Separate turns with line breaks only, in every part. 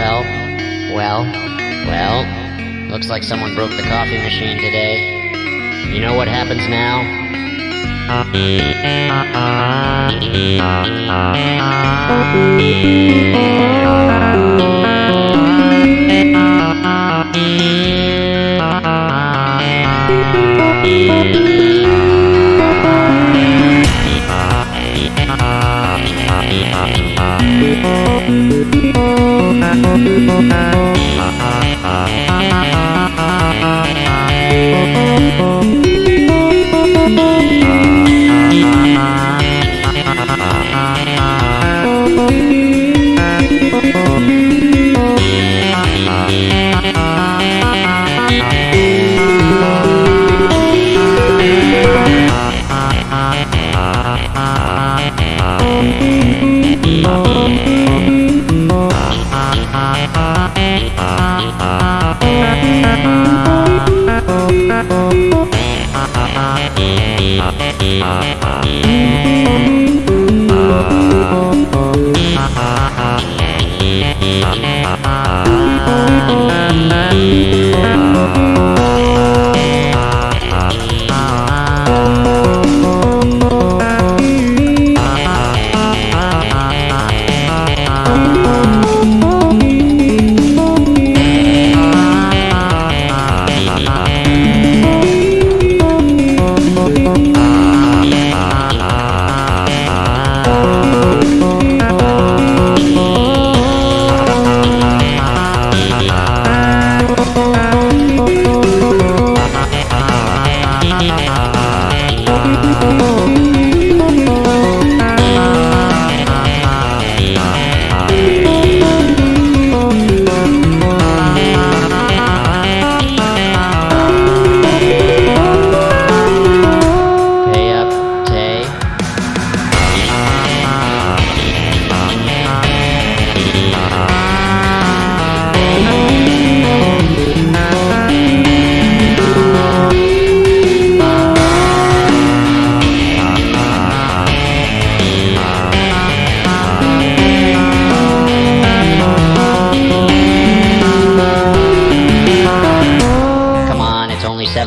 Well, well, well. looks like someone broke the coffee machine today. You know what happens now? Thank you.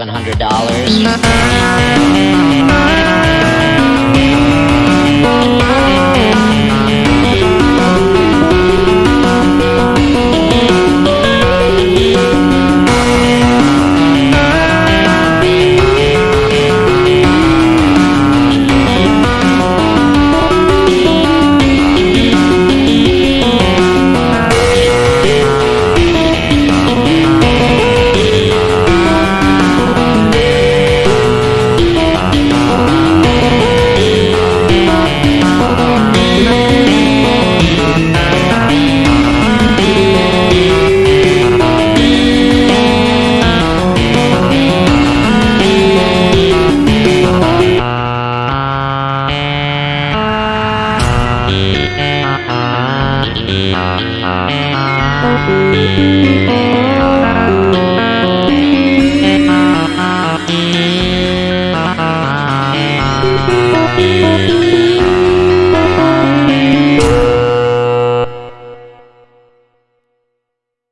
$700.
Thank you.